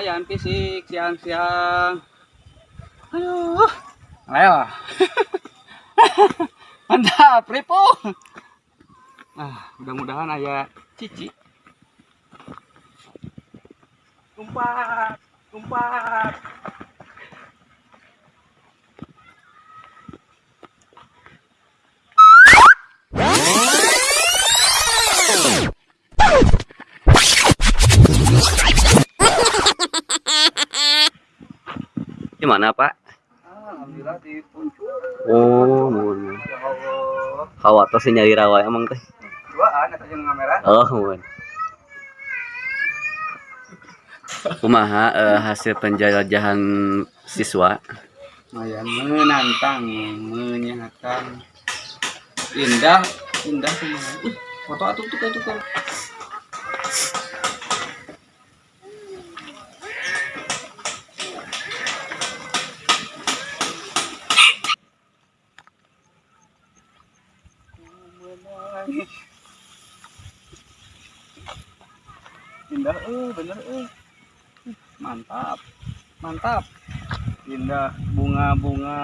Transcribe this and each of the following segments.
lumayan fisik siang-siang. Aduh. Ayo mantap ripo. Ah mudah-mudahan ayah cici. Umpat umpat Di mana, Pak? alhamdulillah di puncak Oh, mun. ya Allah si nyari rawa emang teh. duaan atau jangan kamera Oh, mun. Kumaha eh, hasil penjelajahan siswa? lumayan menantang menyenangkan indah indah semua foto atuh tuh tuh indah eh bener eh mantap mantap. Indah bunga-bunga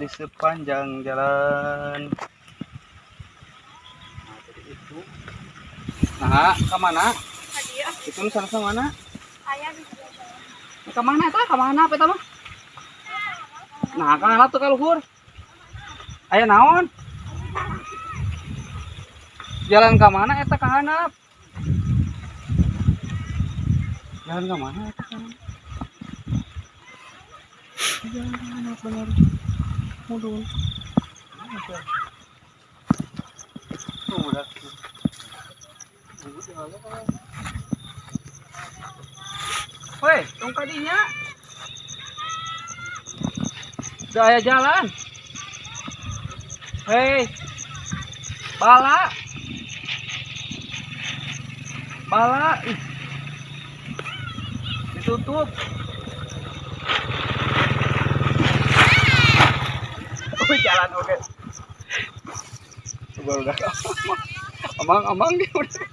di sepanjang jalan. Nah jadi itu. Nah ke mana? Itu ke mana? Ayah di sebelah ke mana ta ke mana apa mah nah kan tuh kalau luhur? Aya naon jalan ke mana eta ke handap jalan ke mana eta ke handap jalan ke handap bener mudul udah Woi, tong kadinya. Udah aya jalan. Hei. Bala. Bala. Ih. Ditutup. Oh, jalan oke. Coba udah. Amang, amang dia udah.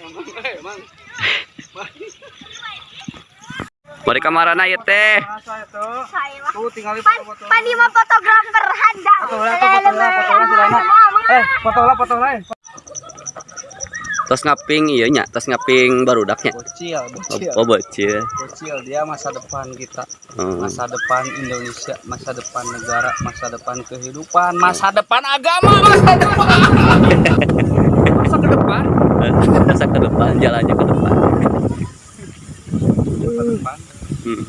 Amang, amang. Bari kamarana ieu teh. Tuh tinggal foto-foto. fotografer handal Foto lah, foto Eh, foto lah, foto lah. Tos ngaping ieu nya, tos ngaping barudaknya. Bocil, bocil. Oh, bocil. Bocil dia masa depan kita, Oh. masa depan Indonesia, masa depan negara, masa depan kehidupan, masa depan agama, masa depan. Masa ke depan, Masa ke depan, jalannya ke depan. masa depan. Hmm.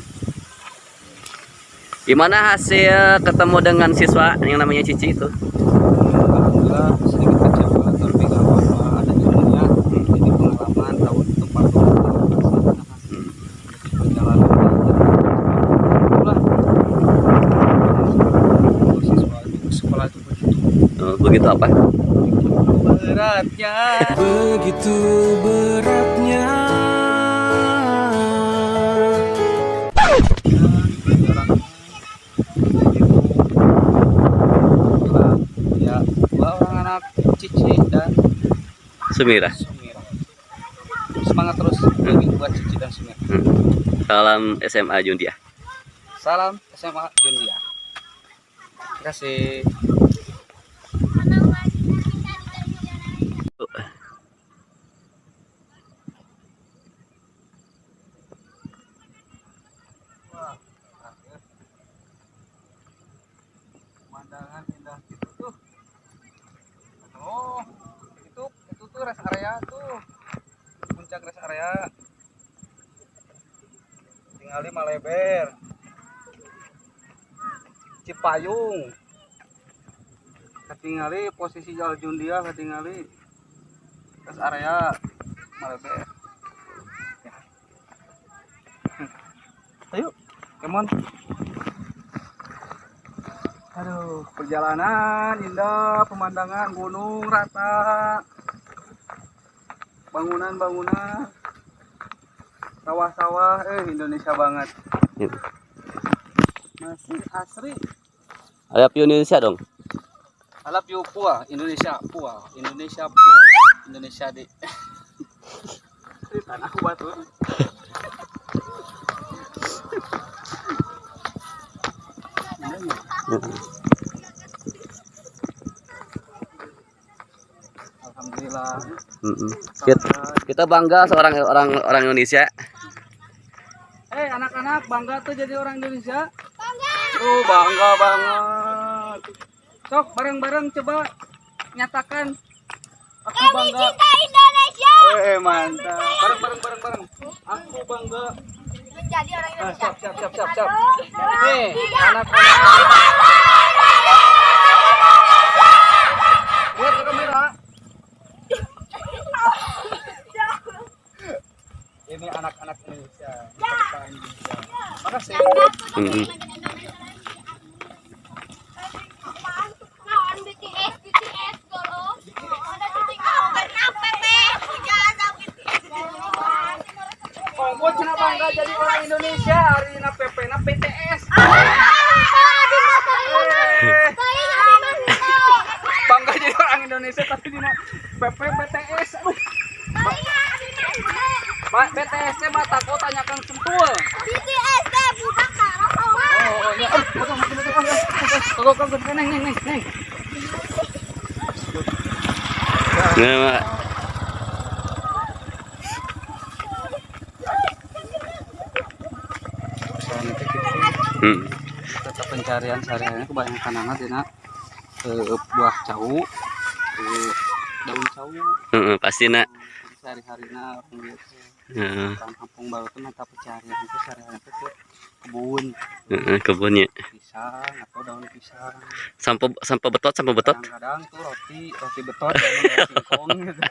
Gimana hasil ketemu dengan siswa yang namanya Cici itu? Alhamdulillah sedikit kecewa, tapi nggak apa-apa. Ada ilmunya, jadi pengalaman tahun itu patut dilaksanakan. Perjalanan itulah. Untuk siswa itu sekolah itu begitu begitu apa? beratnya. Begitu beratnya ya dua orang anak Cici dan Sumira. Sumira semangat terus lagi buat Cici dan Sumira Hmm. Salam SMA Jundia. salam SMA Jundia terima kasih Wah, akhir. pemandangan indah gitu tuh oh itu itu tuh rest area tuh puncak rest area. Tinggal di Maleber Cipayung. Ketingali posisi Jalan Jundia ketingali rest area. Maleber ayo kemon Aduh, perjalanan indah, pemandangan gunung rata, bangunan-bangunan, sawah-sawah, eh Indonesia banget. Gitu. Masih asri. Ada Indonesia dong. I love you Pua, Indonesia Pua, Indonesia Pua, Indonesia di di tanah batu Alhamdulillah Mm-mm. Kita, kita bangga seorang orang orang Indonesia. Eh anak-anak bangga tuh jadi orang Indonesia. Bangga! Oh bangga banget. Sok bareng-bareng coba nyatakan. Aku bangga. Indonesia! Eh mantap. Bareng bareng bareng bareng aku bangga. Menjadi orang Ah, Indonesia. siap siap siap siap siap. Nih anak-anak lihat ke kamera ini anak-anak Indonesia bangsa Indonesia makasih Mm-mm. Kawan BTS, BTS dulu. Ada titik kawan apa Jangan sampai Kongko cina bangga jadi orang Indonesia hari ini PP na PTS Eh, bangga jadi orang Indonesia tapi di PP PTS Pak PTS nya mata kau tanyakan sentul kau neng neng neng neng Nah, Mak. soalnya itu gitu Mm. tetap pencarian sehari-harinya kebanyakan anak dina eh, buah cau eh, daun cau Heeh, pasti nak. Sehari-harinya orang biasa Heeh, orang kampung baru tuh mata pencarian itu sehari-hari itu tuh kebun. Heeh, kebunnya. pisang atau daun pisang. Sampo sampo betot, sampo betot. kadang-kadang tuh roti roti betot roti singkong gitu.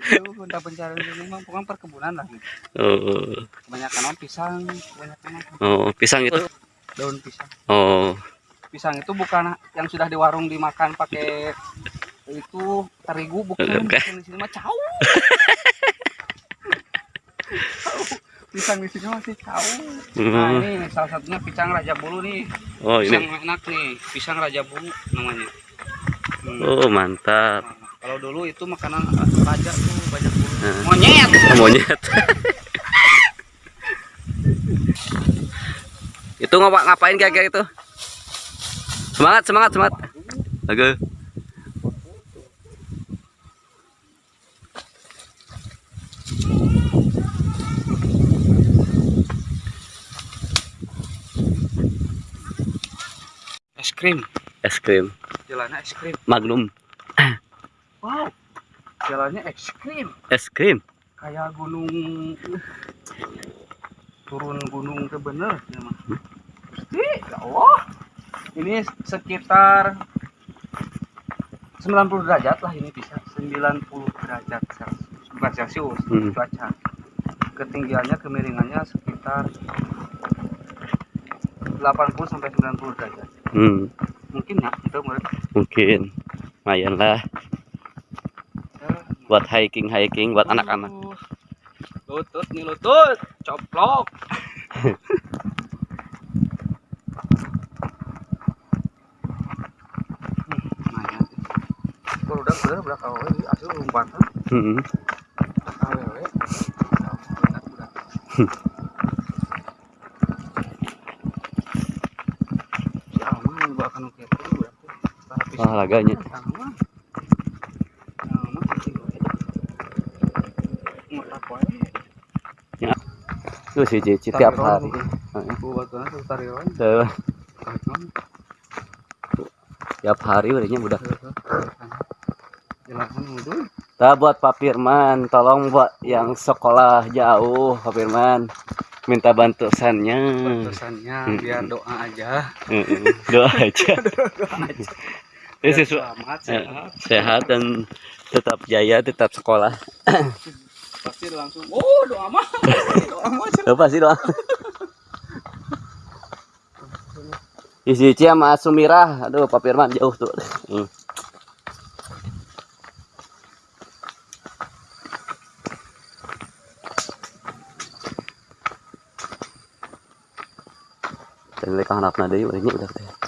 Itu minta pencarian ini mah pokoknya perkebunan lah gitu. Oh, kebanyakan orang pisang kebanyakan orang oh, pisang itu. daun pisang. Oh, pisang itu bukan yang sudah di warung dimakan pakai itu terigu bukan Bukan. di sini mah cau pisang di sini masih cau nah Hmm. ini salah satunya pisang raja bulu nih oh pisang ini. enak nih pisang raja bulu namanya Hmm. Oh, mantap. Nah, kalau dulu itu makanan raja tuh banyak bulu Nah. monyet Oh, monyet. itu ngapa ngapain kayak gitu? Semangat, semangat, semangat. Oke. es krim. Es krim. Jalannya es krim. Magnum. wow. Jalannya es krim. Es krim. kayak gunung. Turun gunung itu bener. Ya mah Gusti, ya Allah. Ini sekitar 90 derajat lah ini bisa. 90 derajat celcius bukan celcius Hmm. cuaca. Ketinggiannya kemiringannya sekitar 80 sampai 90 derajat Hmm, mungkin ya itu menurut mungkin. Lumayan lah. Saya. buat hiking hiking buat anak-anak. Uh, Lutut nih lutut, coplok. Hmm, Olahraganya. Alma. Alma cicing we. Ngotak wae. Tuh si Cici tiap hari. Tiap hari udahnya udah. Itu. Nah, buat Pak Firman, tolong buat yang sekolah jauh, Pak Firman. Minta bantuannya. Hmm. biar doa aja. Heeh, Doa aja. Biar siswa selamat eh, sehat. sehat dan tetap jaya, tetap sekolah. Pasti langsung. Oh doa mah. doa mah. Tuh pasti doang. Isi Cici sama Sumirah, aduh Pak Firman jauh tuh. Hmm. Dan mereka harapna deui urangnya udah